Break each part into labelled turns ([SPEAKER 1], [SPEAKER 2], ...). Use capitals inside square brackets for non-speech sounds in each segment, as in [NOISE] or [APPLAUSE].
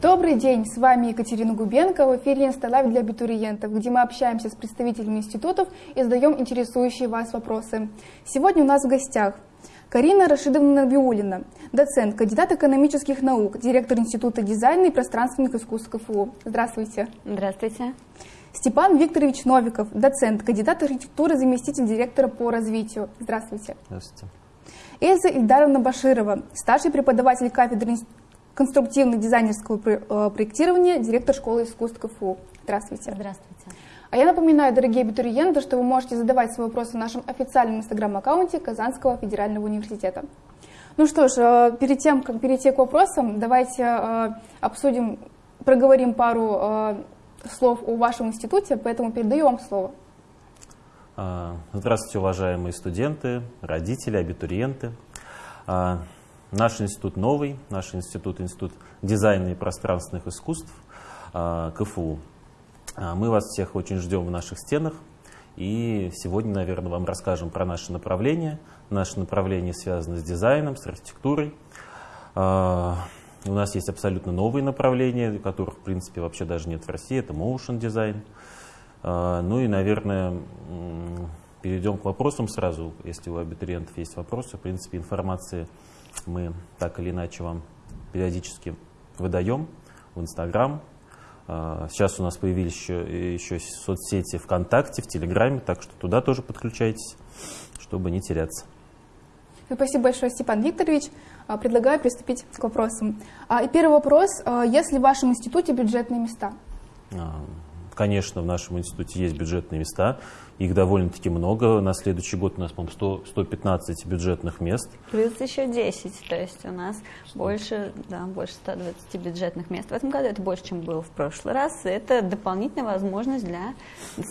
[SPEAKER 1] Добрый день, с вами Екатерина Губенко в эфире «Инсталайв для абитуриентов», где мы общаемся с представителями институтов и задаем интересующие вас вопросы. Сегодня у нас в гостях Карина Рашидовна Набиулина, доцент, кандидат экономических наук, директор Института дизайна и пространственных искусств КФУ. Здравствуйте.
[SPEAKER 2] Здравствуйте.
[SPEAKER 1] Степан Викторович Новиков, доцент, кандидат архитектуры, заместитель директора по развитию. Здравствуйте.
[SPEAKER 3] Здравствуйте.
[SPEAKER 1] Эльза Ильдаровна Баширова, старший преподаватель кафедры конструктивно-дизайнерского э, проектирования, директор школы искусств КФУ. Здравствуйте.
[SPEAKER 2] Здравствуйте.
[SPEAKER 1] А я напоминаю, дорогие абитуриенты, что вы можете задавать свои вопросы в нашем официальном инстаграм-аккаунте Казанского федерального университета. Ну что ж, э, перед тем, как перейти к вопросам, давайте э, обсудим, проговорим пару слов о вашем институте, поэтому передаю вам слово.
[SPEAKER 3] А, здравствуйте, уважаемые студенты, родители, абитуриенты. Наш институт новый, наш институт, институт дизайна и пространственных искусств а, КФУ. А, мы вас всех очень ждем в наших стенах. И сегодня, наверное, вам расскажем про наше направление. Наше направление связано с дизайном, с архитектурой. А, у нас есть абсолютно новые направления, которых, в принципе, вообще даже нет в России. Это motion дизайн. Ну и, наверное, перейдем к вопросам сразу. Если у абитуриентов есть вопросы, в принципе, информации мы так или иначе вам периодически выдаем в Инстаграм. А, сейчас у нас появились еще, еще соцсети ВКонтакте, в Телеграме, так что туда тоже подключайтесь, чтобы не теряться.
[SPEAKER 1] Спасибо большое, Степан Викторович. А, предлагаю приступить к вопросам. А, и первый вопрос. Есть ли в вашем институте бюджетные места?
[SPEAKER 3] Конечно, в нашем институте есть бюджетные места. Их довольно-таки много. На следующий год у нас, по-моему, 115 бюджетных мест.
[SPEAKER 2] Плюс еще 10. То есть у нас больше, да, больше 120 бюджетных мест. В этом году это больше, чем было в прошлый раз. Это дополнительная возможность для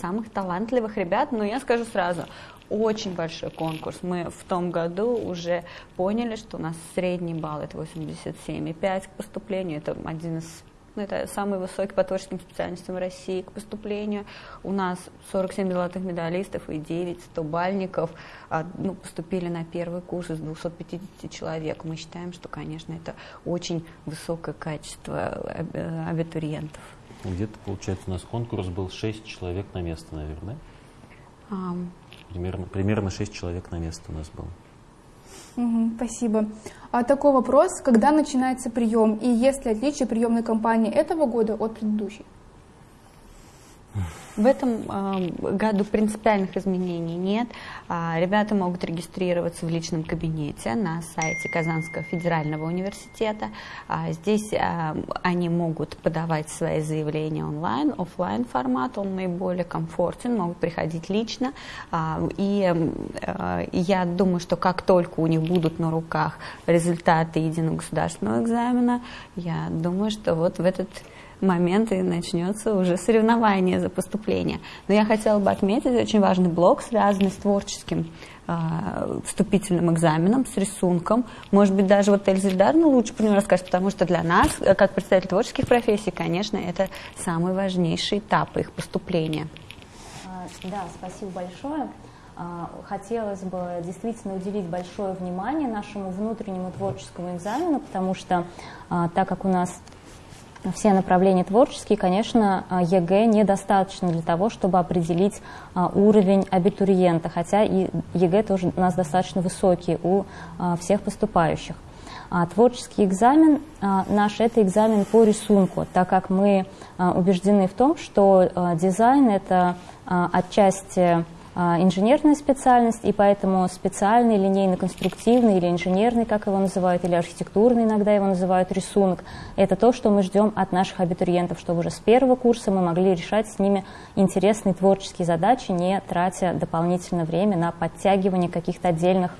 [SPEAKER 2] самых талантливых ребят. Но я скажу сразу, очень большой конкурс. Мы в том году уже поняли, что у нас средний балл это 87,5 к поступлению. Это один из ну, это самый высокий по творческим специальностям России к поступлению. У нас 47 золотых медалистов и 9 100-бальников а, ну, поступили на первый курс из 250 человек. Мы считаем, что, конечно, это очень высокое качество э, абитуриентов.
[SPEAKER 3] Где-то, получается, у нас конкурс был 6 человек на место, наверное, а... Примерно, примерно 6 человек на место у нас было.
[SPEAKER 1] Спасибо. А такой вопрос, когда начинается прием и есть ли отличие приемной кампании этого года от предыдущей?
[SPEAKER 2] В этом э, году принципиальных изменений нет. А, ребята могут регистрироваться в личном кабинете на сайте Казанского федерального университета. А, здесь а, они могут подавать свои заявления онлайн, офлайн формат, он наиболее комфортен, могут приходить лично. А, и а, я думаю, что как только у них будут на руках результаты единого государственного экзамена, я думаю, что вот в этот момент и начнется уже соревнование за поступление. Но я хотела бы отметить очень важный блок, связанный с творческим э, вступительным экзаменом, с рисунком. Может быть, даже вот Эльза Ильдаровна лучше про него расскажет, потому что для нас, э, как представитель творческих профессий, конечно, это самый важнейший этап их поступления.
[SPEAKER 4] А, да, спасибо большое. А, хотелось бы действительно уделить большое внимание нашему внутреннему творческому экзамену, потому что а, так как у нас все направления творческие, конечно, а, ЕГЭ недостаточно для того, чтобы определить а, уровень абитуриента, хотя и ЕГЭ тоже у нас достаточно высокий у а, всех поступающих. Творческий экзамен наш – это экзамен по рисунку, так как мы убеждены в том, что дизайн – это отчасти инженерная специальность, и поэтому специальный, линейно-конструктивный или инженерный, как его называют, или архитектурный иногда его называют, рисунок, это то, что мы ждем от наших абитуриентов, чтобы уже с первого курса мы могли решать с ними интересные творческие задачи, не тратя дополнительное время на подтягивание каких-то отдельных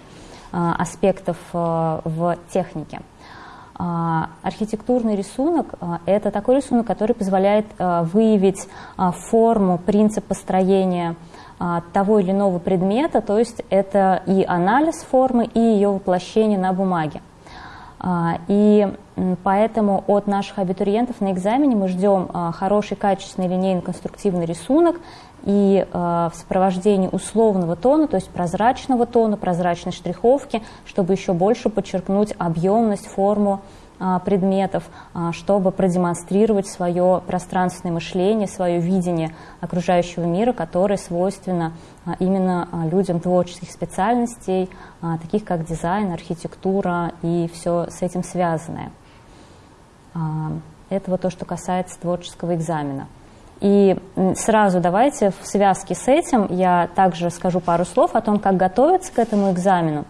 [SPEAKER 4] а, аспектов а, в технике. Архитектурный рисунок – это такой рисунок, который позволяет выявить форму, принцип построения а, того или иного предмета, то есть это и анализ формы, и ее воплощение на бумаге. А, и поэтому от наших абитуриентов на экзамене мы ждем а, хороший, качественный линейно-конструктивный рисунок и в сопровождении условного тона, то есть прозрачного тона, прозрачной штриховки, чтобы еще больше подчеркнуть объемность, форму предметов, чтобы продемонстрировать свое пространственное мышление, свое видение окружающего мира, которое свойственно именно людям творческих специальностей, таких как дизайн, архитектура и все с этим связанное. Это вот то, что касается творческого экзамена. И сразу давайте в связке с этим я также скажу пару слов о том, как готовиться к этому экзамену.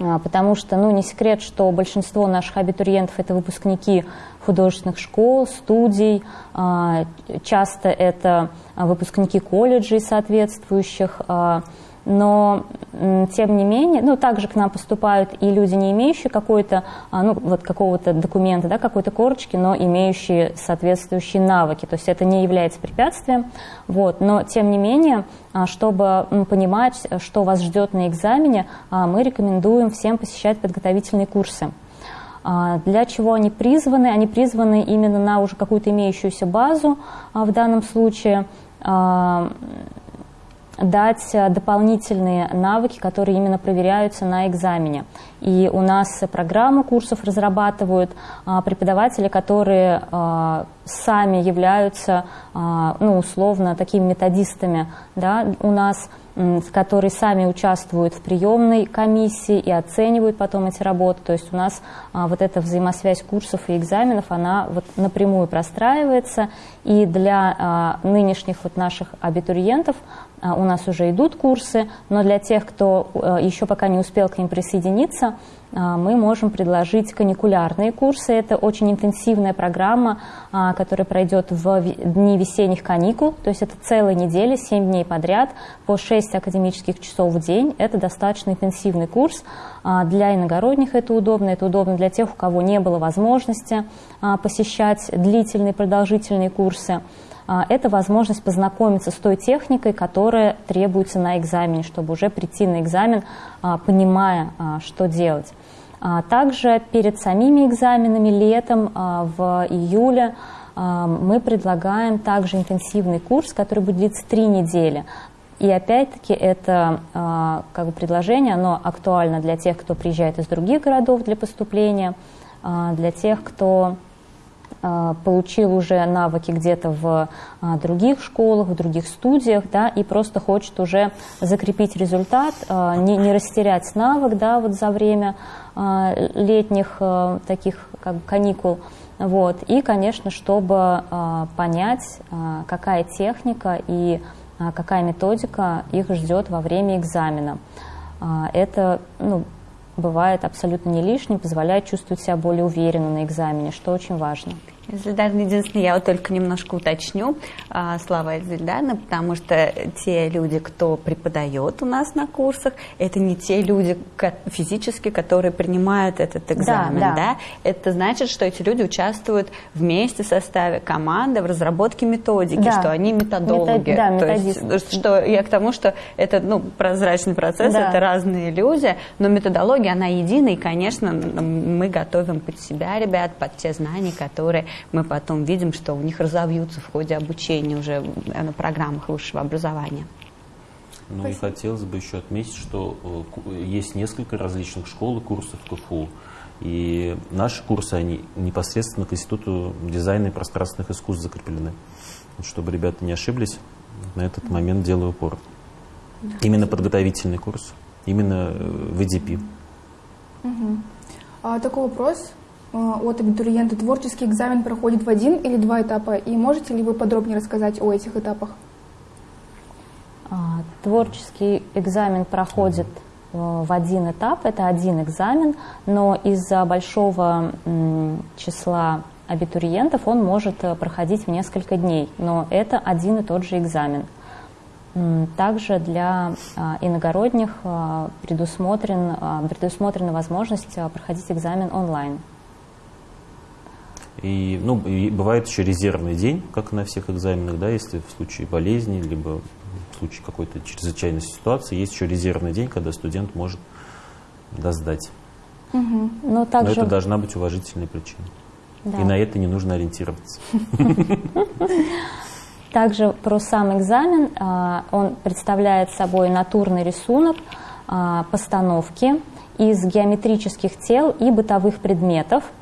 [SPEAKER 4] А, потому что, ну, не секрет, что большинство наших абитуриентов – это выпускники художественных школ, студий, а, часто это выпускники колледжей соответствующих, а, но тем не менее, ну, также к нам поступают и люди, не имеющие какой-то, а, ну, вот какого-то документа, да, какой-то корочки, но имеющие соответствующие навыки, то есть это не является препятствием, вот, но тем не менее, а, чтобы понимать, что вас ждет на экзамене, а, мы рекомендуем всем посещать подготовительные курсы. Для чего они призваны? Они призваны именно на уже какую-то имеющуюся базу в данном случае, дать э, дополнительные навыки, которые именно проверяются на экзамене. И у нас программы курсов разрабатывают а, преподаватели, которые а, сами являются, а, ну, условно, такими методистами. Да, у нас которые сами участвуют в приемной комиссии и оценивают потом эти работы. То есть у нас вот эта взаимосвязь курсов и экзаменов, она вот напрямую простраивается. И для нынешних вот наших абитуриентов у нас уже идут курсы, но для тех, кто а, еще пока не успел к ним присоединиться, а, мы можем предложить каникулярные курсы. Это очень интенсивная программа, а, которая пройдет в дни весенних каникул, то есть это целая неделя, 7 дней подряд, по 6 академических часов в день. Это достаточно интенсивный курс. А, для иногородних это удобно, это удобно для тех, у кого не было возможности посещать длительные, продолжительные курсы это возможность познакомиться с той техникой, которая требуется на экзамене, чтобы уже прийти на экзамен, понимая, что делать. А также перед самими экзаменами летом а, в июле а, мы предлагаем также интенсивный курс, который будет длиться три недели. И опять-таки это как бы предложение, оно актуально для тех, кто приезжает из других городов для поступления, для тех, кто а, получил уже навыки где-то в а, других школах, в других студиях, да, и просто хочет уже закрепить результат, а, не, не растерять навык, да, вот за время летних таких как бы каникул, вот, и, конечно, чтобы понять, какая техника и какая методика их ждет во время экзамена. Это, ну, бывает абсолютно не лишним, позволяет чувствовать себя более уверенно на экзамене, что очень важно.
[SPEAKER 2] Зельдарна, единственное, я вот только немножко уточню а, слова Зельдарна, потому что те люди, кто преподает у нас на курсах, это не те люди физически, которые принимают этот экзамен, да, да. да? Это значит, что эти люди участвуют вместе в составе команды в разработке методики, да. что они методологи. Метод, да, методисты. То есть, что я к тому, что это ну, прозрачный процесс, да. это разные люди, но методология, она единая, и, конечно, мы готовим под себя ребят, под те знания, которые мы потом видим, что у них разовьются в ходе обучения уже на программах высшего образования.
[SPEAKER 3] Ну Спасибо. и хотелось бы еще отметить, что э, есть несколько различных школ и курсов КФУ. И наши курсы, они непосредственно к Институту дизайна и пространственных искусств закреплены. Чтобы ребята не ошиблись, на этот момент делаю упор. Именно подготовительный курс, именно э, в EDP.
[SPEAKER 1] Угу. А, такой вопрос. А, от абитуриента творческий экзамен проходит в один или два этапа? И можете ли вы подробнее рассказать о этих этапах?
[SPEAKER 4] А, творческий экзамен проходит э, в один этап, это один экзамен, но из-за большого числа абитуриентов он может э, проходить в несколько дней, но это один и тот же экзамен. Также для а, иногородних предусмотрен, предусмотрена возможность проходить экзамен онлайн.
[SPEAKER 3] И, ну, и бывает еще резервный день, как на всех экзаменах, да, если в случае болезни, либо в случае какой-то чрезвычайной ситуации, есть еще резервный день, когда студент может да, сдать. Угу. Но, также... Но это должна быть уважительная причина. Да. И на это не нужно ориентироваться. [LAUGHS]
[SPEAKER 4] Также про сам экзамен. А, он представляет собой натурный рисунок а, постановки из геометрических тел и бытовых предметов –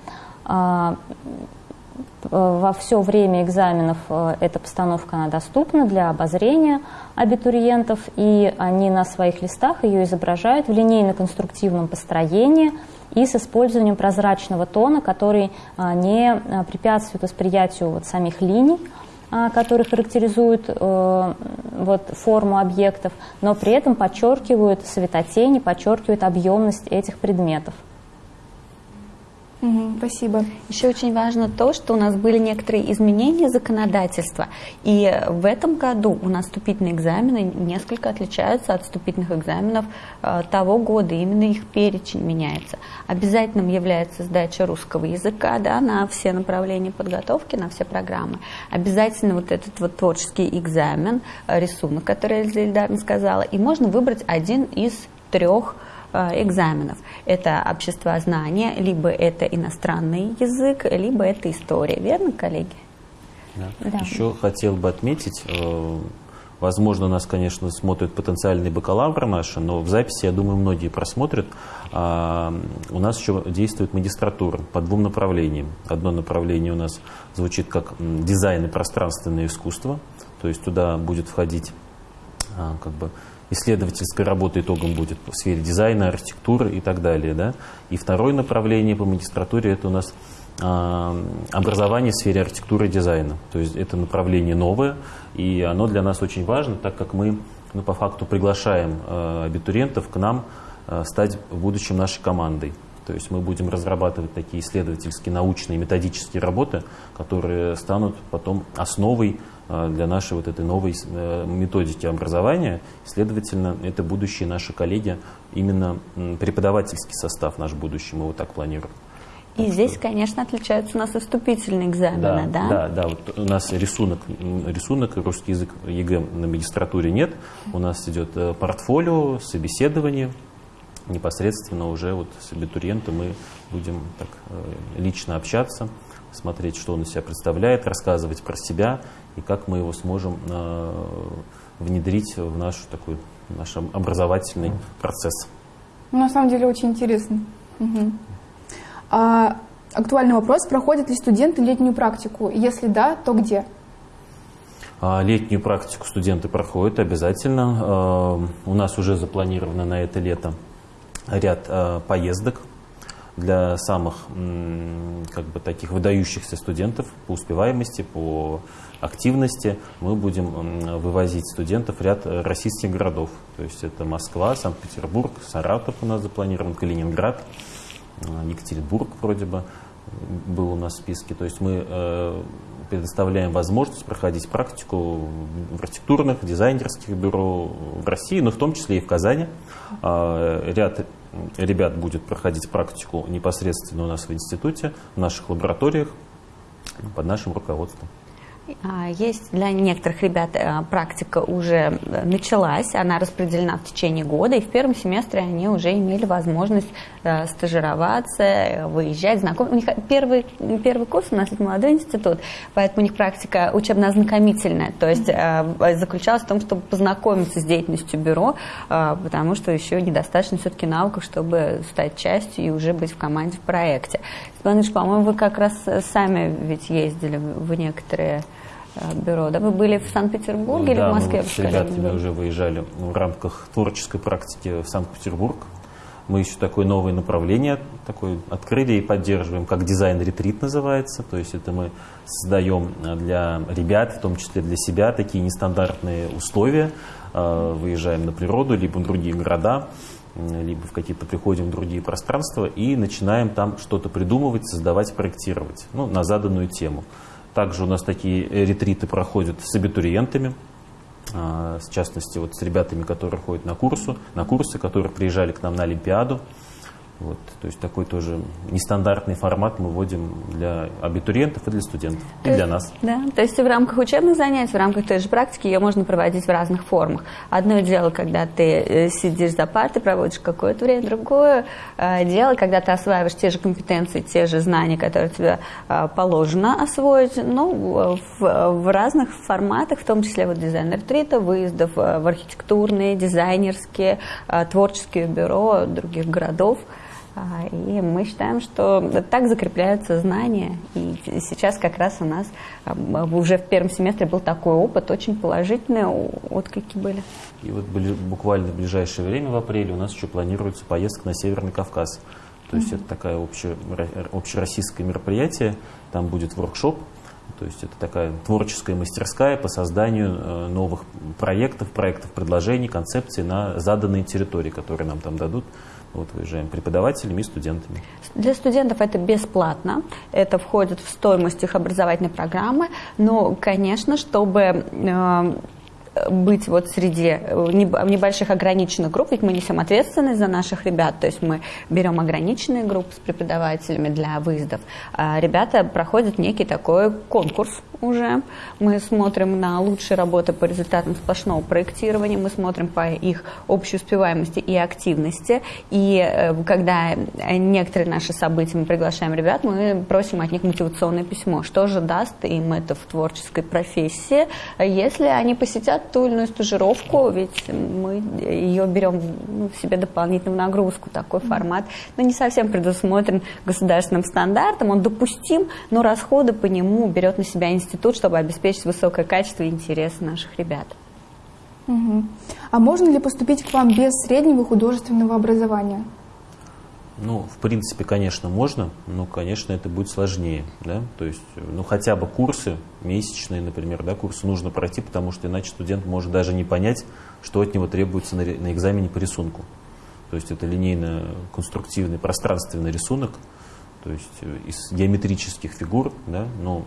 [SPEAKER 4] во все время экзаменов эта постановка она доступна для обозрения абитуриентов, и они на своих листах ее изображают в линейно-конструктивном построении и с использованием прозрачного тона, который не препятствует восприятию вот самих линий, а, которые характеризуют э, вот, форму объектов, но при этом подчеркивают светотени, подчеркивают объемность этих предметов.
[SPEAKER 1] Спасибо.
[SPEAKER 2] Еще очень важно то, что у нас были некоторые изменения законодательства. И в этом году у нас вступительные экзамены несколько отличаются от вступительных экзаменов э, того года. Именно их перечень меняется. Обязательным является сдача русского языка да, на все направления подготовки, на все программы. Обязательно вот этот вот творческий экзамен, э, рисунок, который Эльза сказала. И можно выбрать один из трех экзаменов. Это общество знания, либо это иностранный язык, либо это история. Верно, коллеги?
[SPEAKER 3] Да. Да. Еще хотел бы отметить, э, возможно, нас, конечно, смотрят потенциальные бакалавры наши, но в записи, я думаю, многие просмотрят. А, у нас еще действует магистратура по двум направлениям. Одно направление у нас звучит как дизайн и пространственное искусство, то есть туда будет входить а, как бы исследовательская работа итогом будет в сфере дизайна, архитектуры и так далее. Да? И второе направление по магистратуре это у нас э, образование в сфере архитектуры и дизайна. То есть это направление новое, и оно для нас очень важно, так как мы ну, по факту приглашаем э, абитуриентов к нам э, стать в будущем нашей командой. То есть мы будем разрабатывать такие исследовательские, научные, методические работы, которые станут потом основой для нашей вот этой новой э, методики образования. Следовательно, это будущие наши коллеги, именно преподавательский состав наш будущий, мы вот так планируем.
[SPEAKER 2] И так здесь, что... конечно, отличаются у нас и вступительные экзамены,
[SPEAKER 3] да?
[SPEAKER 2] Да,
[SPEAKER 3] да, да. Вот у нас рисунок, рисунок русский язык ЕГЭ на магистратуре нет. У нас идет э, портфолио, собеседование. Непосредственно уже вот с абитуриентом мы будем так лично общаться, смотреть, что он из себя представляет, рассказывать про себя и как мы его сможем э, внедрить в наш такой наш образовательный процесс.
[SPEAKER 1] Ну, на самом деле очень интересно. Угу. А, актуальный вопрос, проходят ли студенты летнюю практику? Если да, то где?
[SPEAKER 3] А, летнюю практику студенты проходят обязательно. А, у нас уже запланировано на это лето ряд а, поездок для самых как бы, таких выдающихся студентов по успеваемости, по активности. Мы будем вывозить студентов в ряд российских городов. То есть это Москва, Санкт-Петербург, Саратов у нас запланирован, Калининград, э, Екатеринбург вроде бы был у нас в списке. То есть мы э, предоставляем возможность проходить практику в архитектурных, дизайнерских бюро в России, но в том числе и в Казани. А, ряд ребят будет проходить практику непосредственно у нас в институте, в наших лабораториях, под нашим руководством.
[SPEAKER 2] А, есть для некоторых ребят э, практика уже э, началась, она распределена в течение года, и в первом семестре они уже имели возможность э, стажироваться, выезжать, знакомиться. У них первый, первый курс у нас это молодой институт, поэтому у них практика учебно-ознакомительная, то есть заключалась в том, чтобы познакомиться с деятельностью бюро, потому что еще недостаточно все-таки навыков, чтобы стать частью и уже быть в команде в проекте. Степан по-моему, вы как раз сами ведь ездили в некоторые бюро. Да? Вы были в Санкт-Петербурге
[SPEAKER 3] да,
[SPEAKER 2] или в Москве?
[SPEAKER 3] Мы с ребятами уже выезжали в рамках творческой практики в Санкт-Петербург. Мы еще такое новое направление такое открыли и поддерживаем, как дизайн-ретрит называется. То есть это мы создаем для ребят, в том числе для себя, такие нестандартные условия. Э, выезжаем на природу, либо в другие города, либо в какие-то приходим в другие пространства и начинаем там что-то придумывать, создавать, проектировать ну, на заданную тему. Также у нас такие ретриты проходят с абитуриентами, а, в частности, вот с ребятами, которые ходят на, курсу, на курсы, которые приезжали к нам на Олимпиаду. Вот, то есть такой тоже нестандартный формат мы вводим для абитуриентов и для студентов, и для нас.
[SPEAKER 2] Да, то есть в рамках учебных занятий, в рамках той же практики ее можно проводить в разных формах. Одно дело, когда ты э, сидишь за партой, проводишь какое-то время, другое э, дело, когда ты осваиваешь те же компетенции, те же знания, которые тебе э, положено освоить, ну, в, в разных форматах, в том числе вот дизайн-ретрита, выездов в архитектурные, дизайнерские, творческие бюро других городов. А, и мы считаем, что так закрепляются знания. И сейчас как раз у нас уже в первом семестре был такой опыт, очень положительные отклики были.
[SPEAKER 3] И вот буквально в ближайшее время, в апреле, у нас еще планируется поездка на Северный Кавказ. То есть mm-hmm. это такое обще, общероссийское мероприятие, там будет воркшоп, то есть это такая творческая мастерская по созданию э, новых проектов, проектов, предложений, концепций на заданные территории, которые нам там дадут. Вот выезжаем преподавателями и студентами.
[SPEAKER 2] Для студентов это бесплатно, это входит в стоимость их образовательной программы, но, конечно, чтобы э, быть вот среди э, небольших ограниченных групп, ведь мы несем ответственность за наших ребят, то есть мы берем ограниченные группы с преподавателями для выездов. А ребята проходят некий такой конкурс уже. Мы смотрим на лучшие работы по результатам сплошного проектирования, мы смотрим по их общей успеваемости и активности. И э, когда некоторые наши события мы приглашаем ребят, мы просим от них мотивационное письмо. Что же даст им это в творческой профессии, если они посетят ту или иную стажировку, ведь мы ее берем ну, в себе дополнительную нагрузку, такой формат, но не совсем предусмотрен государственным стандартом, он допустим, но расходы по нему берет на себя институт, чтобы обеспечить высокое качество и интересы наших ребят.
[SPEAKER 1] Угу. А можно ли поступить к вам без среднего художественного образования?
[SPEAKER 3] Ну, в принципе, конечно, можно, но, конечно, это будет сложнее, да, то есть, ну, хотя бы курсы месячные, например, да, курсы нужно пройти, потому что иначе студент может даже не понять, что от него требуется на, на экзамене по рисунку. То есть это линейно-конструктивный пространственный рисунок, то есть э, из геометрических фигур, да, но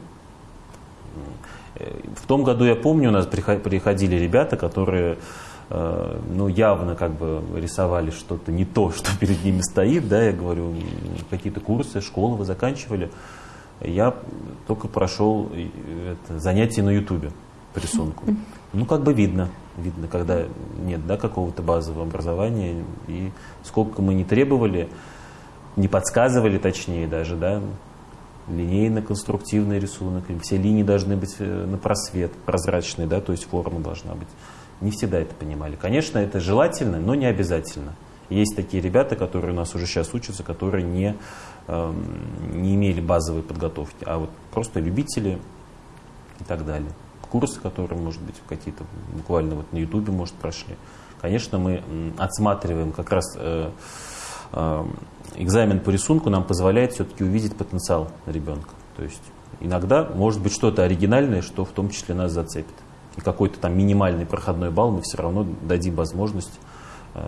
[SPEAKER 3] в том году, я помню, у нас приходили ребята, которые Э, ну, явно как бы рисовали что-то не то, [LAUGHS] что перед ними стоит, да, я говорю, какие-то курсы, школы вы заканчивали. Я только прошел это, занятия на ютубе по рисунку. [LAUGHS] Ну, как бы видно, видно, когда нет, да, какого-то базового образования, и сколько мы не требовали, не подсказывали точнее даже, да, линейно-конструктивный рисунок, все линии должны быть э, на просвет, прозрачные, да, то есть форма должна быть не всегда это понимали. Конечно, это желательно, но не обязательно. Есть такие ребята, которые у нас уже сейчас учатся, которые не, э, не имели базовой подготовки, а вот просто любители и так далее. Курсы, которые, может быть, какие-то буквально вот на Ютубе, может, прошли. Конечно, мы отсматриваем как раз э, э, экзамен по рисунку нам позволяет все-таки увидеть потенциал ребенка. То есть иногда может быть что-то оригинальное, что в том числе нас зацепит и какой-то там минимальный проходной балл мы все равно дадим возможность э,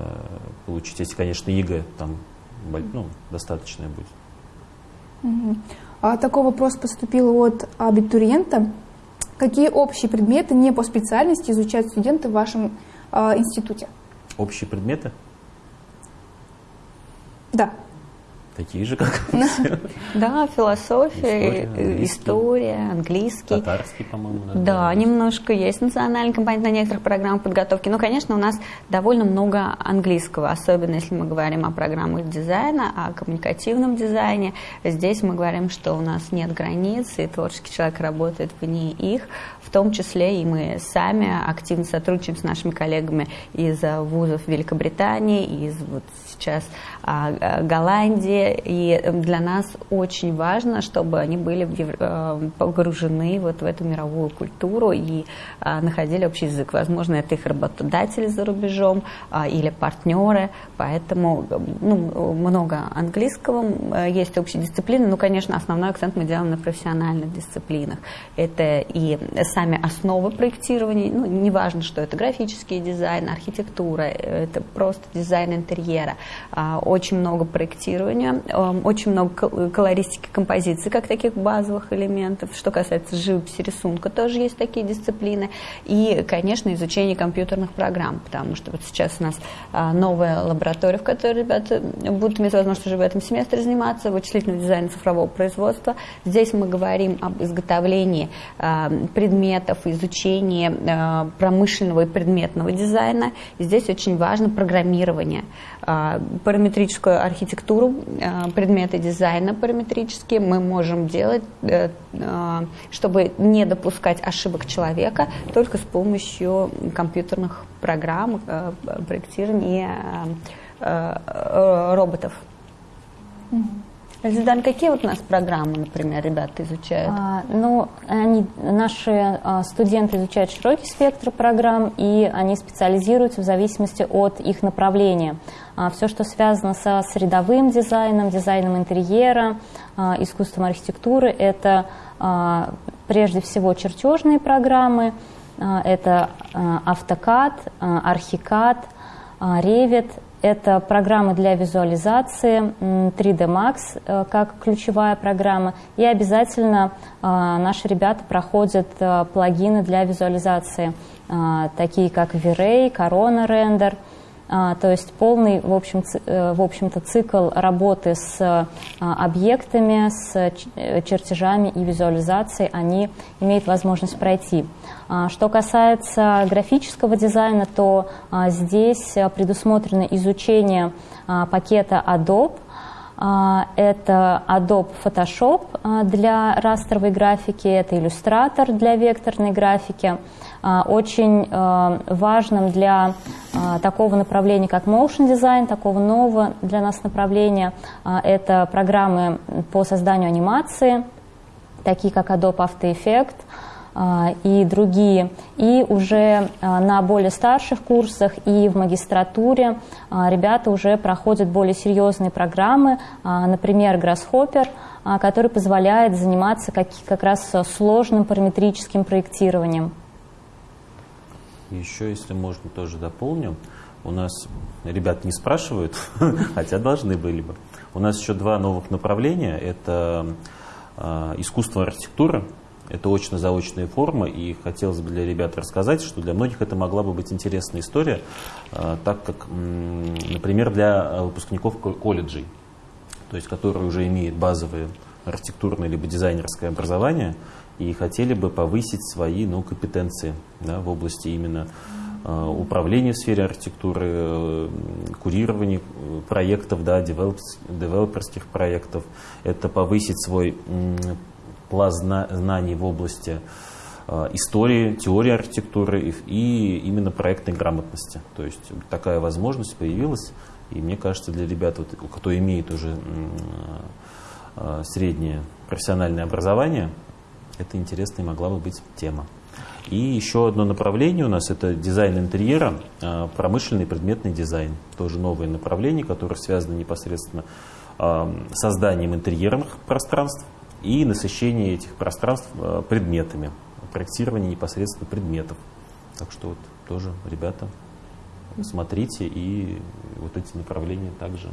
[SPEAKER 3] получить, если, конечно, ЕГЭ там ну, достаточное будет.
[SPEAKER 1] Угу. А такой вопрос поступил от абитуриента. Какие общие предметы не по специальности изучают студенты в вашем э, институте?
[SPEAKER 3] Общие предметы?
[SPEAKER 1] Да.
[SPEAKER 3] Такие же, как [LAUGHS]
[SPEAKER 2] Да, философия, история, английский.
[SPEAKER 3] Татарский, по-моему.
[SPEAKER 2] Да, немножко есть национальный компонент на некоторых программах подготовки. Но, конечно, у нас довольно много английского, особенно если мы говорим о программах дизайна, о коммуникативном дизайне. Здесь мы говорим, что у нас нет границ, и творческий человек работает вне их. Том числе и мы сами активно сотрудничаем с нашими коллегами из вузов Великобритании, из вот сейчас а, Голландии, и для нас очень важно, чтобы они были э, погружены вот в эту мировую культуру и а, находили общий язык. Возможно, это их работодатели за рубежом а, или партнеры, поэтому ну, много английского, есть общие дисциплины, но, конечно, основной акцент мы делаем на профессиональных дисциплинах. Это и сами основы проектирования, ну, неважно, что это графический дизайн, архитектура, это просто дизайн интерьера, очень много проектирования, эм, очень много колористики композиции, как таких базовых элементов. Что касается живописи, рисунка, тоже есть такие дисциплины. И, конечно, изучение компьютерных программ, потому что вот сейчас у нас а, новая лаборатория, в которой ребята будут иметь возможность уже в этом семестре заниматься, вычислительного дизайна цифрового производства. Здесь мы говорим об изготовлении а, предметов, изучении а, промышленного и предметного дизайна. И здесь очень важно программирование, параметрическую архитектуру, э, предметы дизайна параметрические мы можем делать, э, э, чтобы не допускать ошибок человека, только с помощью компьютерных программ, проектирования роботов. Зидан, какие вот у нас программы, например, ребята изучают?
[SPEAKER 4] А, ну, они, наши а, студенты изучают широкий спектр программ, и они специализируются в зависимости от их направления. А, все, что связано со средовым дизайном, дизайном интерьера, а, искусством архитектуры, это а, прежде всего чертежные программы, а, это а, AutoCAD, а, Archicad, а, Revit, это программы для визуализации, 3D Max э, как ключевая программа. И обязательно э, наши ребята проходят э, плагины для визуализации, такие как V-Ray, Corona Render – то есть полный, в, общем, э, в общем-то, цикл работы с а, объектами, с э, чертежами и визуализацией они имеют возможность пройти. А, что касается графического дизайна, то здесь предусмотрено изучение пакета Adobe, это Adobe Photoshop для растровой графики, это Illustrator для векторной графики. А, очень а, важным для а, такого направления, как motion design, такого нового для нас направления. Это программы по созданию анимации, такие как Adobe After Effects и другие. И уже на более старших курсах и в магистратуре ребята уже проходят более серьезные программы, например, Grasshopper, который позволяет заниматься как, как раз сложным параметрическим проектированием.
[SPEAKER 3] Еще, если можно, тоже дополню. У нас ребят не спрашивают, [LAUGHS] хотя должны были бы. У нас еще два новых направления. Это искусство архитектуры, это очно-заочные формы, и хотелось бы для ребят рассказать, что для многих это могла бы быть интересная история, э, так как, например, для выпускников колледжей, то есть которые уже имеют базовые архитектурное либо дизайнерское образование, и хотели бы повысить свои ну, компетенции да, в области именно э, управления в сфере архитектуры, э, курирования проектов, да, девелоп, девелоперских проектов. Это повысить свой пласт знаний в области э, истории, теории архитектуры и, именно проектной грамотности. То есть такая возможность появилась, и мне кажется, для ребят, вот, кто имеет уже э, среднее профессиональное образование, это интересная могла бы быть тема. И еще одно направление у нас это дизайн интерьера, а, промышленный предметный дизайн. Тоже новое направление, которое связано непосредственно с созданием интерьерных пространств и насыщение этих пространств а, предметами, проектирование непосредственно предметов. Так что вот тоже, ребята, смотрите и вот эти направления также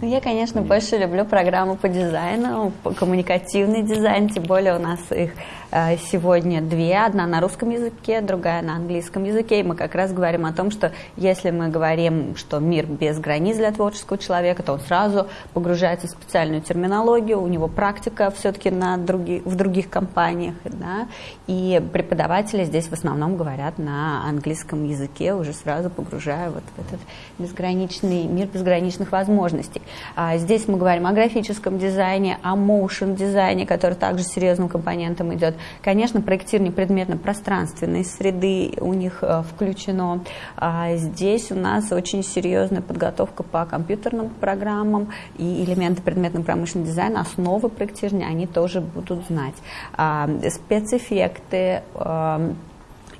[SPEAKER 2] ну, я, конечно, больше люблю программу по дизайну, по коммуникативный дизайн, тем более у нас их э, сегодня две, одна на русском языке, другая на английском языке, и мы как раз говорим о том, что если мы говорим, что мир без границ для творческого человека, то он сразу погружается в специальную терминологию, у него практика все-таки на други, в других компаниях, да, и преподаватели здесь в основном говорят на английском языке, уже сразу погружая вот в этот безграничный мир безграничных возможностей. А здесь мы говорим о графическом дизайне, о motion дизайне, который также серьезным компонентом идет. Конечно, проектирование предметно-пространственной среды у них э, включено. А здесь у нас очень серьезная подготовка по компьютерным программам и элементы предметно-промышленного дизайна, основы проектирования, они тоже будут знать. А, спецэффекты, э,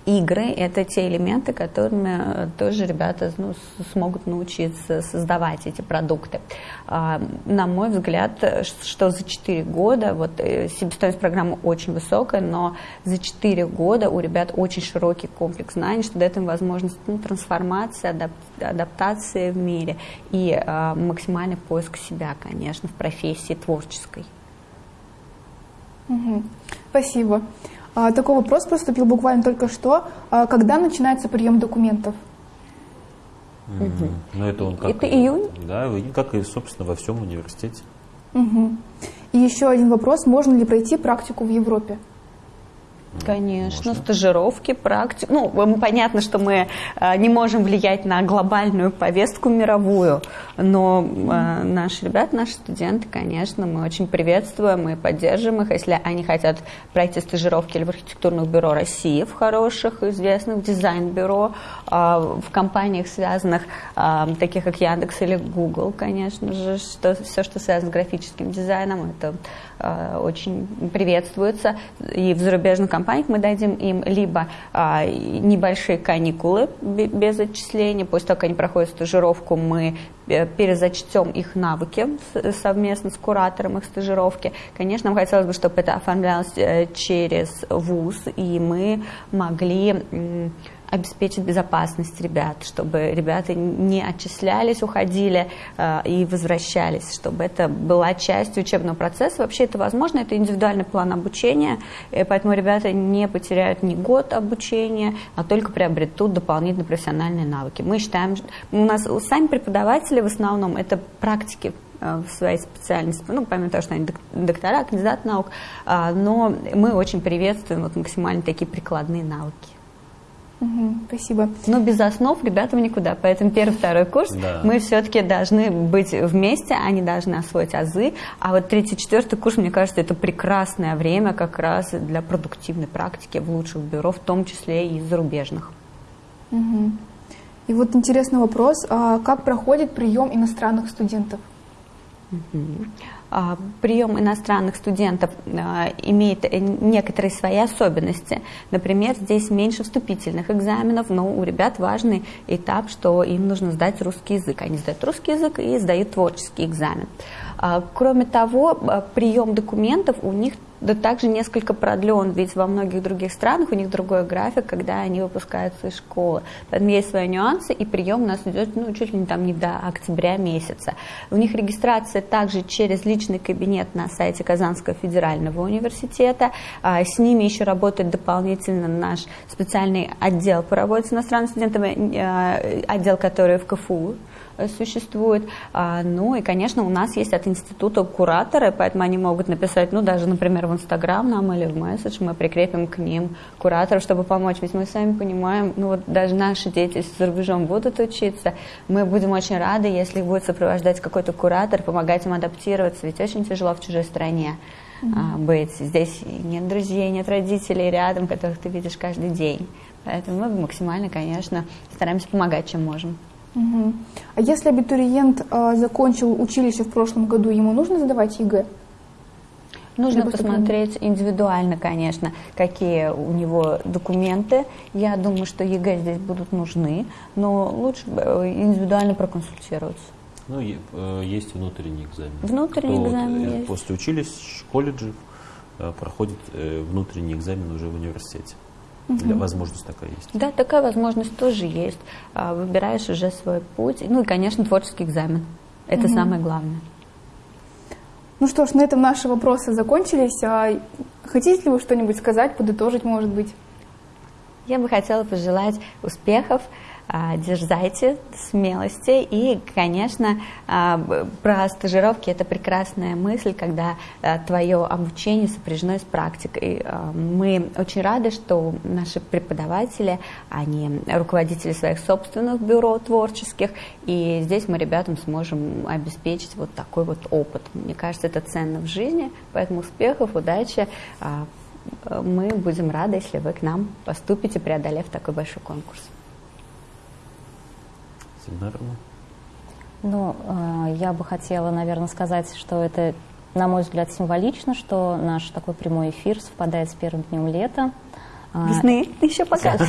[SPEAKER 2] игры – это те элементы, которыми э, тоже ребята ну, смогут научиться создавать эти продукты. А, на мой взгляд, что за 4 года, вот э, себестоимость программы очень высокая, но за 4 года у ребят очень широкий комплекс знаний, что дает им возможность ну, трансформации, адап адаптации в мире и а, максимальный поиск себя, конечно, в профессии творческой.
[SPEAKER 1] Спасибо. А, такой вопрос поступил буквально только что. А, когда начинается прием документов?
[SPEAKER 3] Угу. Ну, это он как...
[SPEAKER 2] Это июнь?
[SPEAKER 3] Да, как и, собственно, во всем университете.
[SPEAKER 1] Угу. И еще один вопрос. Можно ли пройти практику в Европе?
[SPEAKER 2] Конечно,
[SPEAKER 3] Можно.
[SPEAKER 2] стажировки, практики. Ну, понятно, что мы э, не можем влиять на глобальную повестку мировую, но э, наши ребята, наши студенты, конечно, мы очень приветствуем и поддерживаем их, если они хотят пройти стажировки или в архитектурных бюро России, в хороших, известных дизайн-бюро, э, в компаниях, связанных, э, таких как Яндекс или Google, конечно же, что, все, что связано с графическим дизайном, это очень приветствуется. И в зарубежных компаниях мы дадим им либо а, небольшие каникулы бе- без отчисления, после того, как они проходят стажировку, мы э, перезачтем их навыки совместно с куратором их стажировки. Конечно, нам хотелось бы, чтобы это оформлялось э, через ВУЗ, и мы могли обеспечить безопасность ребят, чтобы ребята не отчислялись, уходили э, и возвращались, чтобы это была частью учебного процесса. Вообще это возможно, это индивидуальный план обучения, поэтому ребята не потеряют ни год обучения, а только приобретут дополнительные профессиональные навыки. Мы считаем, у нас сами преподаватели в основном это практики э, в своей специальности, ну, помимо того, что они док- доктора, кандидат наук, а, но мы очень приветствуем вот максимально такие прикладные навыки.
[SPEAKER 1] Мгм, Спасибо.
[SPEAKER 2] Но без основ ребятам никуда. Поэтому первый, второй курс
[SPEAKER 3] Да.
[SPEAKER 2] мы все-таки должны быть вместе, они должны освоить азы. А вот третий, четвертый курс, мне кажется, это прекрасное время как раз для продуктивной практики в лучших бюро, в том числе и зарубежных.
[SPEAKER 1] Мгм. И вот интересный вопрос, а как проходит прием иностранных студентов?
[SPEAKER 2] А, Прием иностранных студентов а, имеет э, некоторые свои особенности. Например, здесь меньше вступительных экзаменов, но у ребят важный этап, что им нужно сдать русский язык. Они сдают русский язык и сдают творческий экзамен. А, Кроме того, а, прием документов у них да также несколько продлен, ведь во многих других странах у них другой график, когда они выпускаются из школы. Поэтому есть свои нюансы, и прием у нас идет ну, чуть ли не, там, не до октября месяца. У них регистрация также через личный кабинет на сайте Казанского федерального университета. А, С ними еще работает дополнительно наш специальный отдел по работе с иностранными студентами, э, отдел, который в КФУ существует. А, Ну и, конечно, у нас есть от института кураторы, поэтому они могут написать, ну, даже, например, в Инстаграм нам или в месседж, мы прикрепим к ним кураторов, чтобы помочь. Ведь мы сами понимаем, ну, вот даже наши дети, за рубежом будут учиться, мы будем очень рады, если их будет сопровождать какой-то куратор, помогать им адаптироваться, ведь очень тяжело в чужой стране а, быть. Здесь нет друзей, нет родителей рядом, которых ты видишь каждый день. Поэтому мы максимально, конечно, стараемся помогать, чем можем.
[SPEAKER 1] Мгм. А если абитуриент а, закончил училище в прошлом году, ему нужно сдавать ЕГЭ?
[SPEAKER 2] Нужно посмотреть индивидуально, конечно, какие у него документы. Я думаю, что ЕГЭ здесь будут нужны, но лучше э, индивидуально проконсультироваться.
[SPEAKER 3] Ну, э, есть внутренний экзамен.
[SPEAKER 2] Внутренний
[SPEAKER 3] Кто вот,
[SPEAKER 2] экзамен
[SPEAKER 3] э,
[SPEAKER 2] есть.
[SPEAKER 3] После училищ, колледжев э, проходит э, внутренний экзамен уже в университете. Для возможность такая есть.
[SPEAKER 2] Да, такая возможность тоже есть. А, Выбираешь уже свой путь. Ну и, конечно, творческий экзамен. Это самое главное.
[SPEAKER 1] Ну что ж, на этом наши вопросы закончились. А хотите ли вы что-нибудь сказать, подытожить, может быть?
[SPEAKER 2] Я бы хотела пожелать успехов, дерзайте, смелости и, конечно, а, про стажировки это прекрасная мысль, когда а, твое обучение сопряжено с практикой. А, Мы очень рады, что наши преподаватели, они руководители своих собственных бюро творческих, и здесь мы ребятам сможем обеспечить вот такой вот опыт. Мне кажется, это ценно в жизни, поэтому успехов, удачи. А, мы будем рады, если вы к нам поступите, преодолев такой большой конкурс.
[SPEAKER 3] Семинарно.
[SPEAKER 4] Ну, э, я бы хотела, наверное, сказать, что это, на мой взгляд, символично, что наш такой прямой эфир совпадает с первым днем лета. А,
[SPEAKER 2] Весны еще пока.
[SPEAKER 3] Как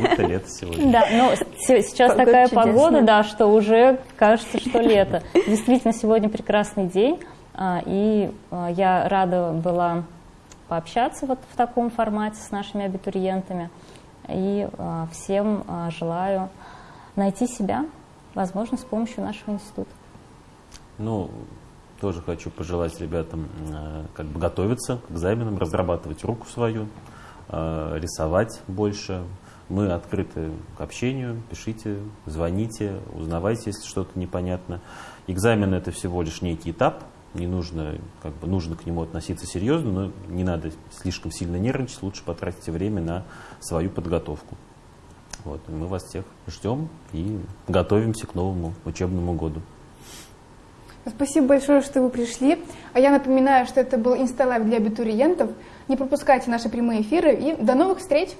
[SPEAKER 3] будто лето сегодня.
[SPEAKER 4] Да, ну се- сейчас
[SPEAKER 2] Погода
[SPEAKER 4] такая
[SPEAKER 2] чудесная.
[SPEAKER 4] погода, да, что уже кажется, что лето. Действительно, сегодня прекрасный день, а, и а, я рада была пообщаться вот в таком формате с нашими абитуриентами. И а, всем а, желаю найти себя, возможно, с помощью нашего института.
[SPEAKER 3] Ну, тоже хочу пожелать ребятам э, как бы готовиться к экзаменам, разрабатывать руку свою, рисовать больше. Мы открыты к общению, пишите, звоните, узнавайте, если что-то непонятно. Экзамен это всего лишь некий этап не нужно, как бы нужно к нему относиться серьезно, но не надо слишком сильно нервничать, лучше потратить время на свою подготовку. Вот, мы вас всех ждем и готовимся к новому учебному году.
[SPEAKER 1] Спасибо большое, что вы пришли. А я напоминаю, что это был Инсталайв для абитуриентов. Не пропускайте наши прямые эфиры и до новых встреч!